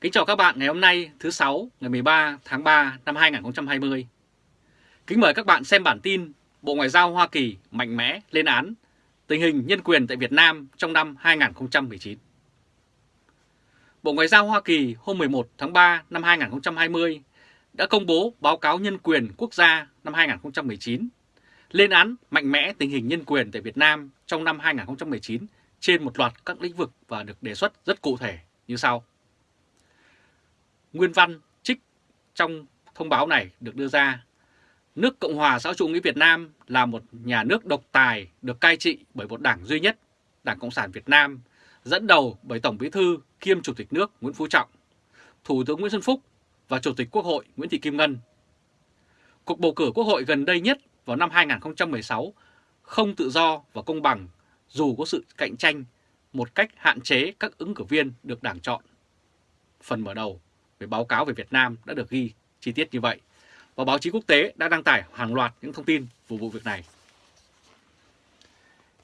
Kính chào các bạn ngày hôm nay thứ sáu ngày 13 tháng 3 năm 2020. Kính mời các bạn xem bản tin Bộ Ngoại giao Hoa Kỳ mạnh mẽ lên án tình hình nhân quyền tại Việt Nam trong năm 2019. Bộ Ngoại giao Hoa Kỳ hôm 11 tháng 3 năm 2020 đã công bố báo cáo nhân quyền quốc gia năm 2019, lên án mạnh mẽ tình hình nhân quyền tại Việt Nam trong năm 2019 trên một loạt các lĩnh vực và được đề xuất rất cụ thể như sau. Nguyên văn trích trong thông báo này được đưa ra. Nước Cộng hòa xã hội chủ nghĩa Việt Nam là một nhà nước độc tài được cai trị bởi một đảng duy nhất, Đảng Cộng sản Việt Nam, dẫn đầu bởi Tổng Bí thư kiêm Chủ tịch nước Nguyễn Phú Trọng, Thủ tướng Nguyễn Xuân Phúc và Chủ tịch Quốc hội Nguyễn Thị Kim Ngân. Cuộc bầu cử Quốc hội gần đây nhất vào năm 2016 không tự do và công bằng dù có sự cạnh tranh một cách hạn chế các ứng cử viên được đảng chọn. Phần mở đầu về báo cáo về Việt Nam đã được ghi chi tiết như vậy và báo chí quốc tế đã đăng tải hàng loạt những thông tin về vụ việc này.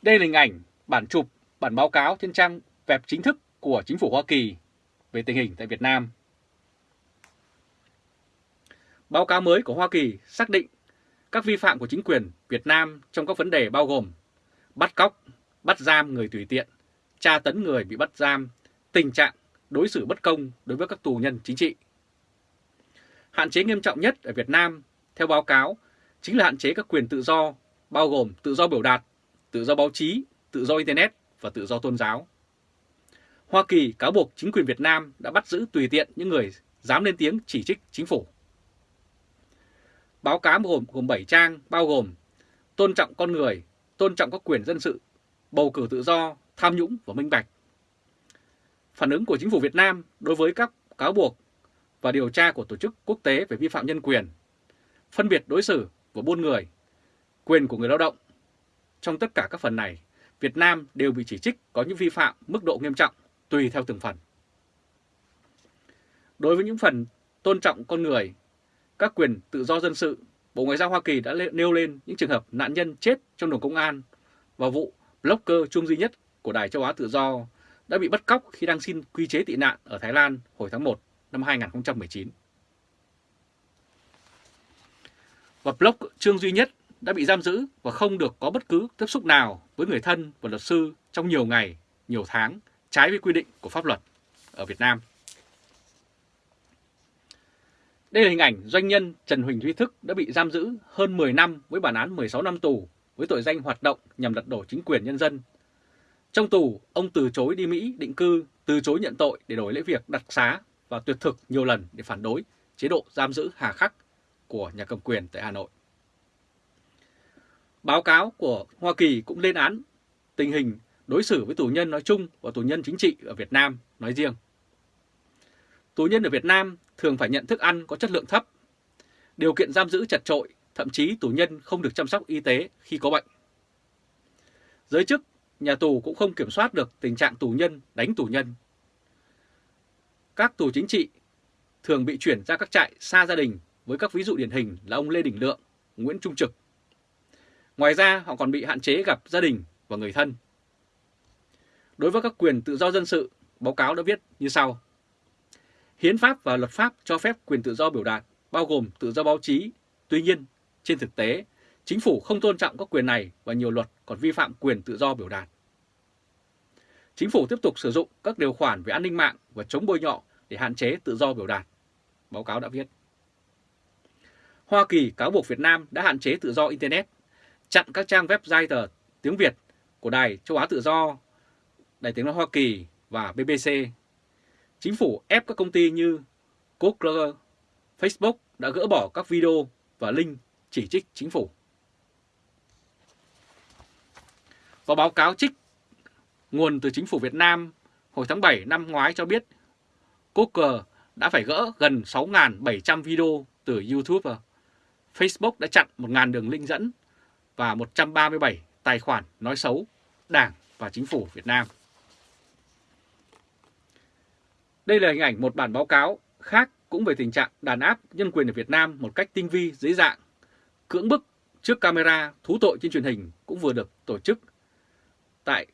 Đây là hình ảnh bản chụp bản báo cáo trên trang web chính thức của chính phủ Hoa Kỳ về tình hình tại Việt Nam. Báo cáo mới của Hoa Kỳ xác định các vi phạm của chính quyền Việt Nam trong các vấn đề bao gồm bắt cóc, bắt giam người tùy tiện, tra tấn người bị bắt giam, tình trạng đối xử bất công đối với các tù nhân chính trị. Hạn chế nghiêm trọng nhất ở Việt Nam, theo báo cáo, chính là hạn chế các quyền tự do, bao gồm tự do biểu đạt, tự do báo chí, tự do Internet và tự do tôn giáo. Hoa Kỳ cáo buộc chính quyền Việt Nam đã bắt giữ tùy tiện những người dám lên tiếng chỉ trích chính phủ. Báo cáo gồm gồm 7 trang bao gồm tôn trọng con người, tôn trọng các quyền dân sự, bầu cử tự do, tham nhũng và minh bạch. Phản ứng của chính phủ Việt Nam đối với các cáo buộc và điều tra của tổ chức quốc tế về vi phạm nhân quyền, phân biệt đối xử và buôn người, quyền của người lao động. Trong tất cả các phần này, Việt Nam đều bị chỉ trích có những vi phạm mức độ nghiêm trọng tùy theo từng phần. Đối với những phần tôn trọng con người, các quyền tự do dân sự, Bộ Ngoại giao Hoa Kỳ đã nêu lên những trường hợp nạn nhân chết trong đồn công an và vụ blogger chung duy nhất của Đài Châu Á Tự Do đã bị bắt cóc khi đang xin quy chế tị nạn ở Thái Lan hồi tháng 1 năm 2019. Và blog Trương Duy Nhất đã bị giam giữ và không được có bất cứ tiếp xúc nào với người thân và luật sư trong nhiều ngày, nhiều tháng, trái với quy định của pháp luật ở Việt Nam. Đây là hình ảnh doanh nhân Trần Huỳnh Duy Thức đã bị giam giữ hơn 10 năm với bản án 16 năm tù với tội danh hoạt động nhằm lật đổ chính quyền nhân dân. Trong tù, ông từ chối đi Mỹ định cư, từ chối nhận tội để đổi lấy việc đặc xá và tuyệt thực nhiều lần để phản đối chế độ giam giữ hà khắc của nhà cầm quyền tại Hà Nội. Báo cáo của Hoa Kỳ cũng lên án tình hình đối xử với tù nhân nói chung và tù nhân chính trị ở Việt Nam nói riêng. Tù nhân ở Việt Nam thường phải nhận thức ăn có chất lượng thấp, điều kiện giam giữ chặt trội, thậm chí tù nhân không được chăm sóc y tế khi có bệnh. Giới chức, nhà tù cũng không kiểm soát được tình trạng tù nhân đánh tù nhân. Các tù chính trị thường bị chuyển ra các trại xa gia đình với các ví dụ điển hình là ông Lê Đình Lượng, Nguyễn Trung Trực. Ngoài ra họ còn bị hạn chế gặp gia đình và người thân. Đối với các quyền tự do dân sự, báo cáo đã viết như sau. Hiến pháp và luật pháp cho phép quyền tự do biểu đạt, bao gồm tự do báo chí. Tuy nhiên, trên thực tế, chính phủ không tôn trọng các quyền này và nhiều luật còn vi phạm quyền tự do biểu đạt. Chính phủ tiếp tục sử dụng các điều khoản về an ninh mạng và chống bôi nhọ để hạn chế tự do biểu đạt. Báo cáo đã viết. Hoa Kỳ cáo buộc Việt Nam đã hạn chế tự do Internet, chặn các trang web tờ tiếng Việt của Đài Châu Á Tự Do, Đài Tiếng Nói Hoa Kỳ và BBC Chính phủ ép các công ty như Google, Facebook đã gỡ bỏ các video và link chỉ trích chính phủ. Và báo cáo trích nguồn từ chính phủ Việt Nam hồi tháng 7 năm ngoái cho biết Google đã phải gỡ gần 6.700 video từ YouTube. Facebook đã chặn 1.000 đường link dẫn và 137 tài khoản nói xấu Đảng và Chính phủ Việt Nam. Đây là hình ảnh một bản báo cáo khác cũng về tình trạng đàn áp nhân quyền ở Việt Nam một cách tinh vi dưới dạng, cưỡng bức trước camera thú tội trên truyền hình cũng vừa được tổ chức tại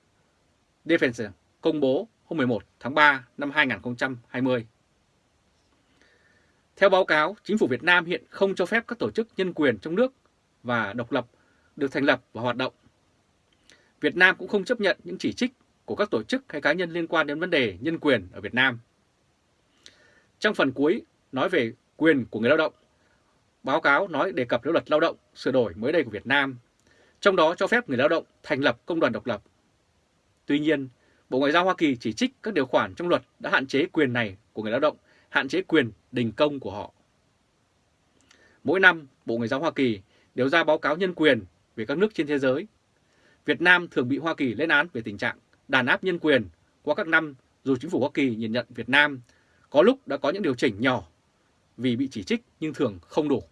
Defense công bố hôm 11 tháng 3 năm 2020. Theo báo cáo, chính phủ Việt Nam hiện không cho phép các tổ chức nhân quyền trong nước và độc lập được thành lập và hoạt động. Việt Nam cũng không chấp nhận những chỉ trích của các tổ chức hay cá nhân liên quan đến vấn đề nhân quyền ở Việt Nam. Trong phần cuối nói về quyền của người lao động, báo cáo nói đề cập đến luật lao động sửa đổi mới đây của Việt Nam, trong đó cho phép người lao động thành lập công đoàn độc lập. Tuy nhiên, Bộ Ngoại giao Hoa Kỳ chỉ trích các điều khoản trong luật đã hạn chế quyền này của người lao động, hạn chế quyền đình công của họ. Mỗi năm, Bộ Ngoại giao Hoa Kỳ đều ra báo cáo nhân quyền về các nước trên thế giới. Việt Nam thường bị Hoa Kỳ lên án về tình trạng đàn áp nhân quyền qua các năm dù chính phủ Hoa Kỳ nhìn nhận Việt Nam có lúc đã có những điều chỉnh nhỏ vì bị chỉ trích nhưng thường không đủ.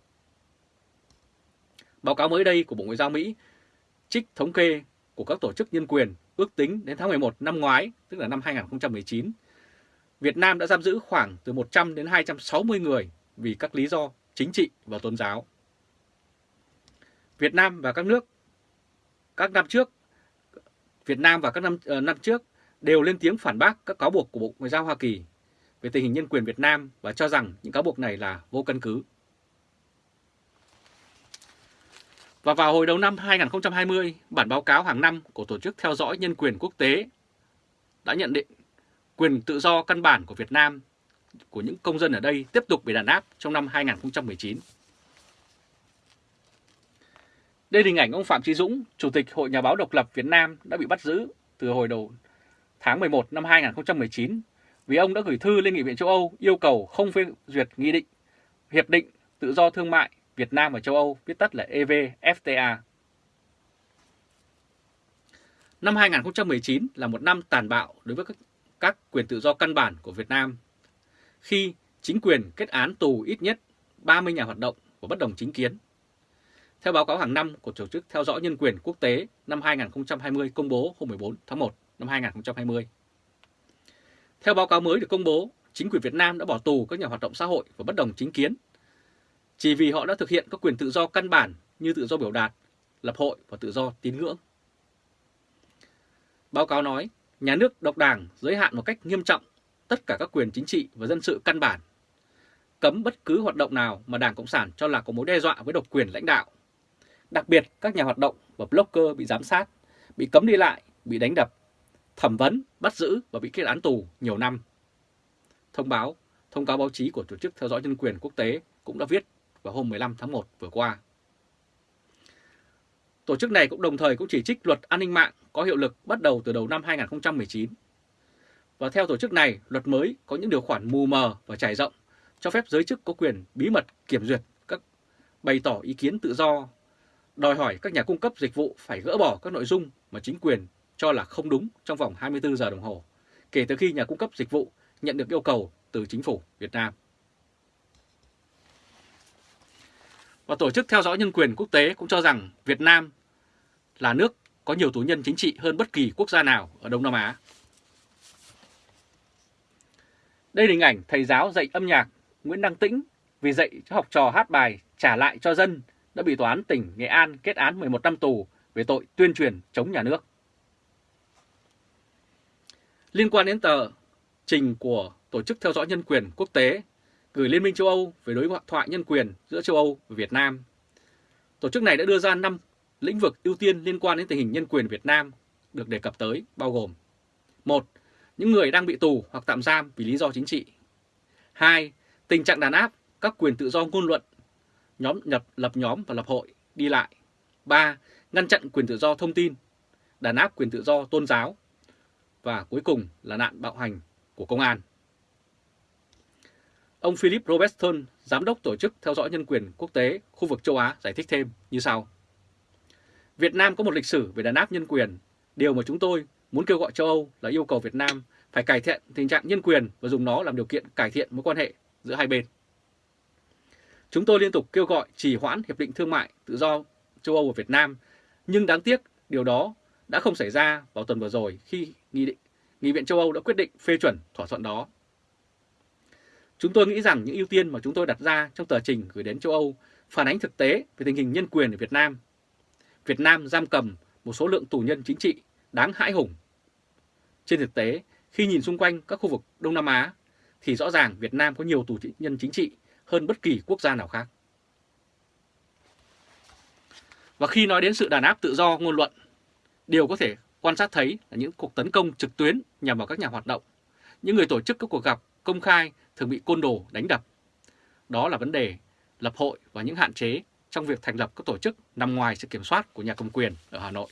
Báo cáo mới đây của Bộ Ngoại giao Mỹ trích thống kê của các tổ chức nhân quyền ước tính đến tháng 11 năm ngoái, tức là năm 2019, Việt Nam đã giam giữ khoảng từ 100 đến 260 người vì các lý do chính trị và tôn giáo. Việt Nam và các nước các năm trước Việt Nam và các năm uh, năm trước đều lên tiếng phản bác các cáo buộc của Bộ Ngoại giao Hoa Kỳ về tình hình nhân quyền Việt Nam và cho rằng những cáo buộc này là vô căn cứ. Và vào hồi đầu năm 2020, bản báo cáo hàng năm của Tổ chức Theo dõi Nhân quyền Quốc tế đã nhận định quyền tự do căn bản của Việt Nam của những công dân ở đây tiếp tục bị đàn áp trong năm 2019. Đây là hình ảnh ông Phạm trí Dũng, Chủ tịch Hội Nhà báo Độc lập Việt Nam đã bị bắt giữ từ hồi đầu tháng 11 năm 2019 vì ông đã gửi thư lên Nghị viện châu Âu yêu cầu không phê duyệt nghị định Hiệp định Tự do Thương mại Việt Nam và châu Âu, viết tắt là EVFTA. Năm 2019 là một năm tàn bạo đối với các, các quyền tự do căn bản của Việt Nam, khi chính quyền kết án tù ít nhất 30 nhà hoạt động của bất đồng chính kiến. Theo báo cáo hàng năm của Tổ chức Theo dõi Nhân quyền Quốc tế năm 2020 công bố hôm 14 tháng 1 năm 2020. Theo báo cáo mới được công bố, chính quyền Việt Nam đã bỏ tù các nhà hoạt động xã hội và bất đồng chính kiến chỉ vì họ đã thực hiện các quyền tự do căn bản như tự do biểu đạt, lập hội và tự do tín ngưỡng. Báo cáo nói, nhà nước độc đảng giới hạn một cách nghiêm trọng tất cả các quyền chính trị và dân sự căn bản, cấm bất cứ hoạt động nào mà Đảng Cộng sản cho là có mối đe dọa với độc quyền lãnh đạo. Đặc biệt, các nhà hoạt động và blogger bị giám sát, bị cấm đi lại, bị đánh đập, thẩm vấn, bắt giữ và bị kết án tù nhiều năm. Thông báo, thông cáo báo chí của Tổ chức Theo dõi Nhân quyền Quốc tế cũng đã viết vào hôm 15 tháng 1 vừa qua. Tổ chức này cũng đồng thời cũng chỉ trích luật an ninh mạng có hiệu lực bắt đầu từ đầu năm 2019. Và theo tổ chức này, luật mới có những điều khoản mù mờ và trải rộng, cho phép giới chức có quyền bí mật kiểm duyệt các bày tỏ ý kiến tự do, đòi hỏi các nhà cung cấp dịch vụ phải gỡ bỏ các nội dung mà chính quyền cho là không đúng trong vòng 24 giờ đồng hồ, kể từ khi nhà cung cấp dịch vụ nhận được yêu cầu từ chính phủ Việt Nam. Và Tổ chức Theo dõi Nhân quyền Quốc tế cũng cho rằng Việt Nam là nước có nhiều tù nhân chính trị hơn bất kỳ quốc gia nào ở Đông Nam Á. Đây là hình ảnh thầy giáo dạy âm nhạc Nguyễn Đăng Tĩnh vì dạy cho học trò hát bài trả lại cho dân đã bị tòa án tỉnh Nghệ An kết án 11 năm tù về tội tuyên truyền chống nhà nước. Liên quan đến tờ trình của Tổ chức Theo dõi Nhân quyền Quốc tế gửi Liên minh châu Âu về đối thoại nhân quyền giữa châu Âu và Việt Nam. Tổ chức này đã đưa ra 5 lĩnh vực ưu tiên liên quan đến tình hình nhân quyền Việt Nam được đề cập tới bao gồm một Những người đang bị tù hoặc tạm giam vì lý do chính trị 2. Tình trạng đàn áp các quyền tự do ngôn luận, nhóm nhập lập nhóm và lập hội, đi lại 3. Ngăn chặn quyền tự do thông tin, đàn áp quyền tự do tôn giáo và cuối cùng là nạn bạo hành của công an. Ông Philip Robertson, Giám đốc Tổ chức Theo dõi Nhân quyền Quốc tế khu vực châu Á giải thích thêm như sau. Việt Nam có một lịch sử về đàn áp nhân quyền. Điều mà chúng tôi muốn kêu gọi châu Âu là yêu cầu Việt Nam phải cải thiện tình trạng nhân quyền và dùng nó làm điều kiện cải thiện mối quan hệ giữa hai bên. Chúng tôi liên tục kêu gọi trì hoãn Hiệp định Thương mại Tự do châu Âu và Việt Nam, nhưng đáng tiếc điều đó đã không xảy ra vào tuần vừa rồi khi Nghị định Nghị viện châu Âu đã quyết định phê chuẩn thỏa thuận đó. Chúng tôi nghĩ rằng những ưu tiên mà chúng tôi đặt ra trong tờ trình gửi đến châu Âu phản ánh thực tế về tình hình nhân quyền ở Việt Nam. Việt Nam giam cầm một số lượng tù nhân chính trị đáng hãi hùng. Trên thực tế, khi nhìn xung quanh các khu vực Đông Nam Á, thì rõ ràng Việt Nam có nhiều tù nhân chính trị hơn bất kỳ quốc gia nào khác. Và khi nói đến sự đàn áp tự do ngôn luận, điều có thể quan sát thấy là những cuộc tấn công trực tuyến nhằm vào các nhà hoạt động, những người tổ chức các cuộc gặp công khai thường bị côn đồ đánh đập. Đó là vấn đề lập hội và những hạn chế trong việc thành lập các tổ chức nằm ngoài sự kiểm soát của nhà cầm quyền ở Hà Nội.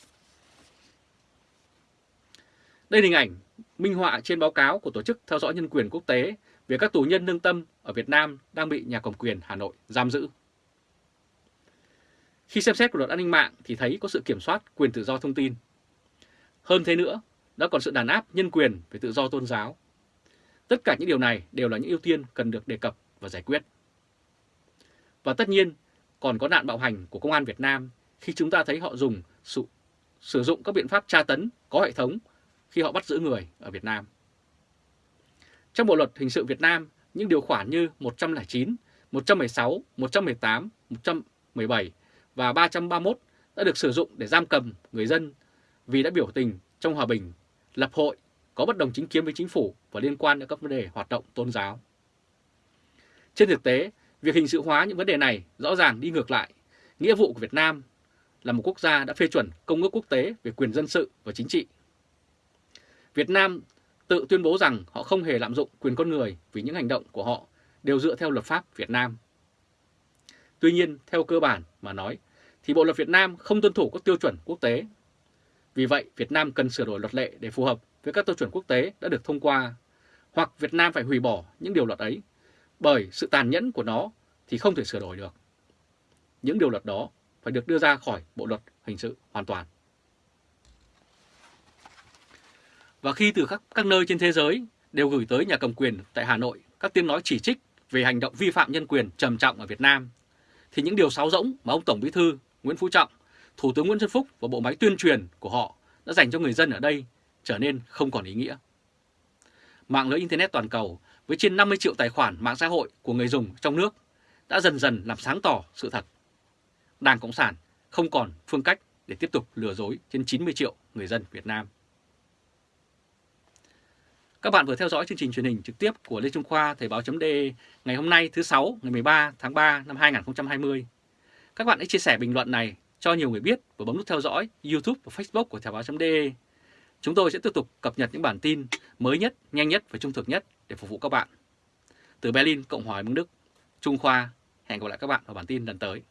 Đây là hình ảnh minh họa trên báo cáo của Tổ chức Theo dõi Nhân quyền Quốc tế về các tù nhân lương tâm ở Việt Nam đang bị nhà cầm quyền Hà Nội giam giữ. Khi xem xét của luật an ninh mạng thì thấy có sự kiểm soát quyền tự do thông tin. Hơn thế nữa, đã còn sự đàn áp nhân quyền về tự do tôn giáo. Tất cả những điều này đều là những ưu tiên cần được đề cập và giải quyết. Và tất nhiên, còn có nạn bạo hành của công an Việt Nam khi chúng ta thấy họ dùng sự, sử dụng các biện pháp tra tấn có hệ thống khi họ bắt giữ người ở Việt Nam. Trong Bộ Luật Hình sự Việt Nam, những điều khoản như 109, 116, 118, 117 và 331 đã được sử dụng để giam cầm người dân vì đã biểu tình trong hòa bình, lập hội, có bất đồng chính kiến với chính phủ và liên quan đến các vấn đề hoạt động tôn giáo. Trên thực tế, việc hình sự hóa những vấn đề này rõ ràng đi ngược lại. Nghĩa vụ của Việt Nam là một quốc gia đã phê chuẩn Công ước quốc tế về quyền dân sự và chính trị. Việt Nam tự tuyên bố rằng họ không hề lạm dụng quyền con người vì những hành động của họ đều dựa theo luật pháp Việt Nam. Tuy nhiên, theo cơ bản mà nói, thì Bộ luật Việt Nam không tuân thủ các tiêu chuẩn quốc tế. Vì vậy, Việt Nam cần sửa đổi luật lệ để phù hợp với các tiêu chuẩn quốc tế đã được thông qua, hoặc Việt Nam phải hủy bỏ những điều luật ấy, bởi sự tàn nhẫn của nó thì không thể sửa đổi được. Những điều luật đó phải được đưa ra khỏi Bộ luật hình sự hoàn toàn. Và khi từ các, các nơi trên thế giới đều gửi tới nhà cầm quyền tại Hà Nội các tiếng nói chỉ trích về hành động vi phạm nhân quyền trầm trọng ở Việt Nam, thì những điều sáo rỗng mà ông Tổng Bí thư Nguyễn Phú Trọng, Thủ tướng Nguyễn Xuân Phúc và bộ máy tuyên truyền của họ đã dành cho người dân ở đây trở nên không còn ý nghĩa. Mạng lưới Internet toàn cầu với trên 50 triệu tài khoản mạng xã hội của người dùng trong nước đã dần dần làm sáng tỏ sự thật. Đảng Cộng sản không còn phương cách để tiếp tục lừa dối trên 90 triệu người dân Việt Nam. Các bạn vừa theo dõi chương trình truyền hình trực tiếp của Lê Trung Khoa, Thời báo.de ngày hôm nay thứ sáu, ngày 13 tháng 3 năm 2020. Các bạn hãy chia sẻ bình luận này cho nhiều người biết và bấm nút theo dõi YouTube và Facebook của Thời báo.de. Chúng tôi sẽ tiếp tục cập nhật những bản tin mới nhất, nhanh nhất và trung thực nhất để phục vụ các bạn. Từ Berlin, Cộng hòa Liên Đức, Trung Khoa, hẹn gặp lại các bạn vào bản tin lần tới.